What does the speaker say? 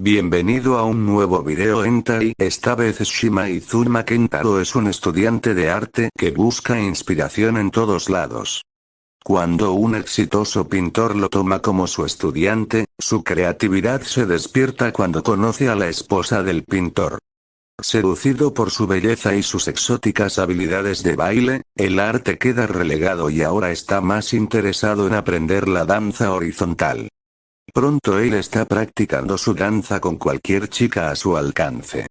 Bienvenido a un nuevo video Tai. esta vez Shima Izuma Kentaro es un estudiante de arte que busca inspiración en todos lados. Cuando un exitoso pintor lo toma como su estudiante, su creatividad se despierta cuando conoce a la esposa del pintor. Seducido por su belleza y sus exóticas habilidades de baile, el arte queda relegado y ahora está más interesado en aprender la danza horizontal. Pronto él está practicando su danza con cualquier chica a su alcance.